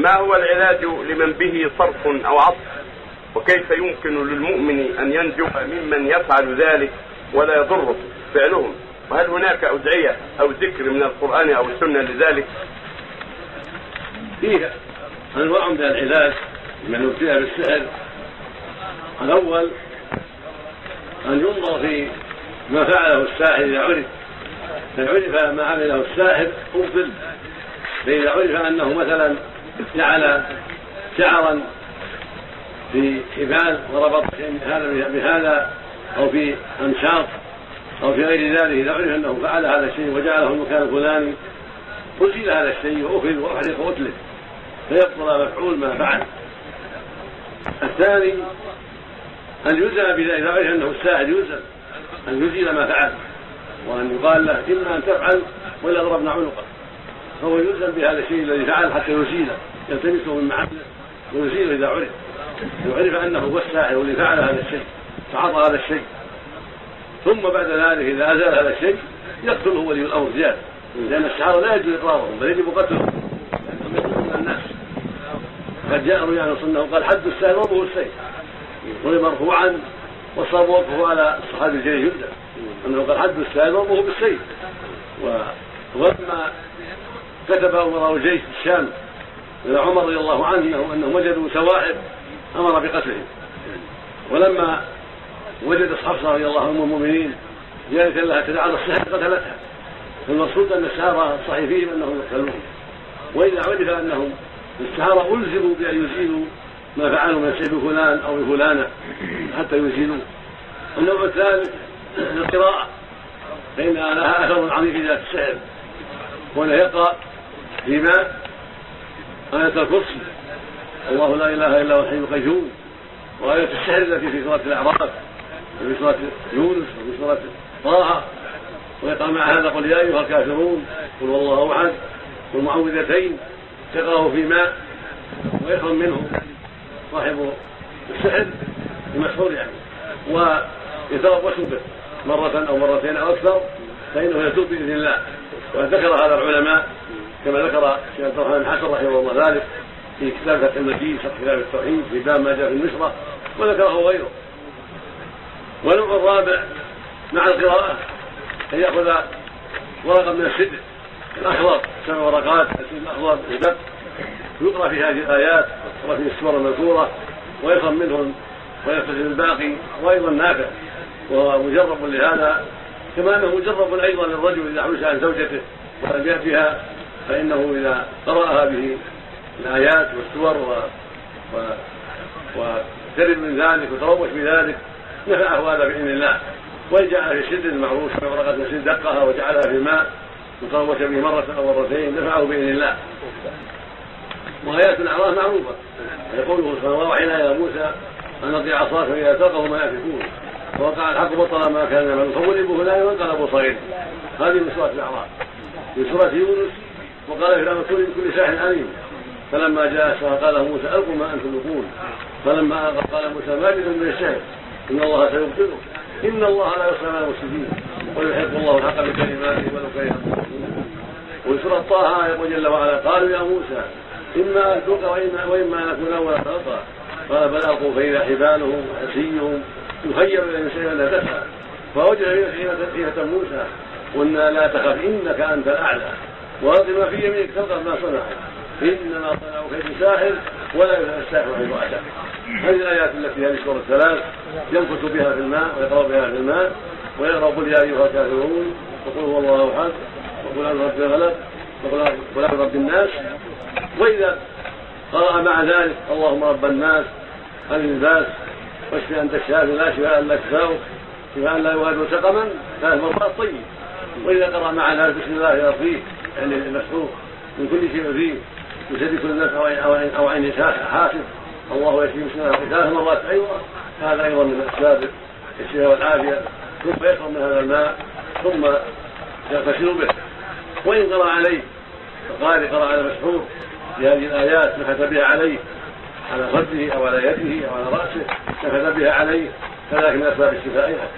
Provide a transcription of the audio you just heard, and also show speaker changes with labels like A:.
A: ما هو العلاج لمن به صرف أو عطف؟ وكيف يمكن للمؤمن أن ينجو ممن يفعل ذلك ولا يضره فعلهم؟ وهل هناك أدعية أو ذكر من القرآن أو السنة لذلك؟
B: فيه أنواع من العلاج لمن ابتلي بالسحر الأول أن ينظر في ما فعله الساحر إذا عرف. فإن عرف ما عمله الساحر أبطل. فإذا عرف أنه مثلا جعل شعرا في حبال وربط هذا بهذا أو في أمشاط أو في غير ذلك. إذا عرف أنه فعل هذا الشيء وجعله المكان الفلاني أزيل هذا الشيء وأخذ وأحرق وأتلف فيبطل مفعول ما فعل. الثاني أن يلزم بذلك. عرف أنه الساحر يلزم أن يزيل ما فعل وأن يقال له إما أن تفعل ولا ضربنا عنقه فهو يلزم بهذا الشيء الذي فعل حتى يزيله يلتمسه من محله ويزيله إذا عرف. وعرف أنه هو الساحر الذي فعل هذا الشيء فعطى هذا الشيء. ثم بعد ذلك إذا أزال هذا الشيء يقتله ولي الأمر زيادة. لأن السحرة لا يجوز إقرارهم بل يجب قتلهم. لأنهم يقتلون الناس. قد جاء روي عن سنه وقال حد الساحر وضعه السيف. ضرب مرفوعا وصار وقفه على الصحابي الجليل جدا. أنه قال حد الساحر وضعه بالسيف. ولما كتب امراء في الشام إلى عمر رضي الله عنه إنهم وجدوا سواحب أمر بقتلهم. ولما وجدت حفصة رضي الله عنهم المؤمنين جاءت لها تدعى السحر قتلتها. فالمقصود أن السحره صحيح فيهم أنهم يقتلون. وإذا عرف أنهم السحره ألزموا بأن يزيلوا ما فعلوا من السحر بفلان أو بفلانه حتى يزيلوا النوع الثالث القراءة فإنها لها أثر عظيم في ذات السحر. وانه يقرأ في ماء آية الكرسي الله لا إله إلا هو الحي القيوم. وآية السحر التي في سورة الأعراف وفي سورة يونس وفي سورة طه. ويقع مع هذا قل يا أيها الكافرون قل هو الله أحد والمعوذتين تقرأه في ماء. ويفهم منه صاحب السحر المسحور يعني. ويتربص به مرة أو مرتين أو أكثر فإنه يتوب بإذن الله. وقد ذكر هذا العلماء كما ذكر الشيخ عبد الرحمن حسن رحمه الله ذلك في كتاب فتح المجيد شرح كتاب التوحيد في باب ما جاء في النشرة وذكره غيره. والنوع الرابع مع القراءة أن يأخذ ورقة من السدر الأخضر سبع ورقات الأخضر الدب يقرأ في هذه الآيات يقرأ في السور المذكورة ويفهم منهم ويلتزم الباقي وأيضا نافع وهو مجرب لهذا كما أنه مجرب أيضا للرجل إذا حبس عن زوجته ولم يأتها فإنه إذا قرأ هذه الآيات والسور و... و... وترد من ذلك وتروش بذلك نفعه هذا بإذن الله. وإن جعل في سد المعروف في ورقة سد دقها وجعلها في ماء وتروش به مرة أو مرتين نفعه بإذن الله. وآيات الأعراف معروفة. يقوله سبحانه وحينا إلى موسى أن أطيع عصاك فإذا تلقه ما يأفكون. ووقع الحق بطل ما كان يعمل فغلبوا هنالك وانقلبوا صغير. هذه من سورة الأعراف. في سورة يونس وقال فرعون كل كل ساحر عليم فلما جاء السحر قال موسى ألقوا ما أنتم ملقون فلما قال موسى ما بكم من السحر إن الله سيبطله. إن الله لا يصنع على المفسدين. ويحب الله الحق بكلماته ولو كره. وفي سورة طه يقول جل وعلا قالوا يا موسى إما أن تلقى واما وإما أن نكون أول خلقا. قال بل القوا فإذا حبالهم وحسيهم يخير إلى الانسان لا تسعى فوجد فيها موسى. قلنا لا تخف إنك أنت الأعلى. والق ما في يمينك ما صنع إنما صنعوا كيد ساحر ولا يفعل الساحر حيث اتى هذه الآيات التي هذه السوره الثلاث. ينفث بها في الماء ويقرأ بها في الماء ويقرأ قل يا أيها الكافرون وقل هو الله أحد وقل اعوذ برب الغلب وقل اعوذ برب الناس. وإذا قرأ مع ذلك اللهم رب الناس هذه الباس واشفي أنت الشافي لا شفاء إلا شفاؤك شفاء لا يغادر سقما ثلاث مرات طيب. وإذا قرأ مع ذلك بسم الله يرضيه المسحوق من كل شيء فيه يسد كل نفس أو عين أو عين حاسب الله يشفي مسلمه ثلاث مرات أيضا هذا أيضا من أسباب الشفاء والعافية. ثم يشرب من هذا الماء ثم يغتسل به. وإن قرأ عليه القارئ قرأ على المسحور بهذه الآيات نفث بها عليه. على خده أو على يده أو على رأسه نفث بها عليه. فذلك من أسباب الشفاء أيضا.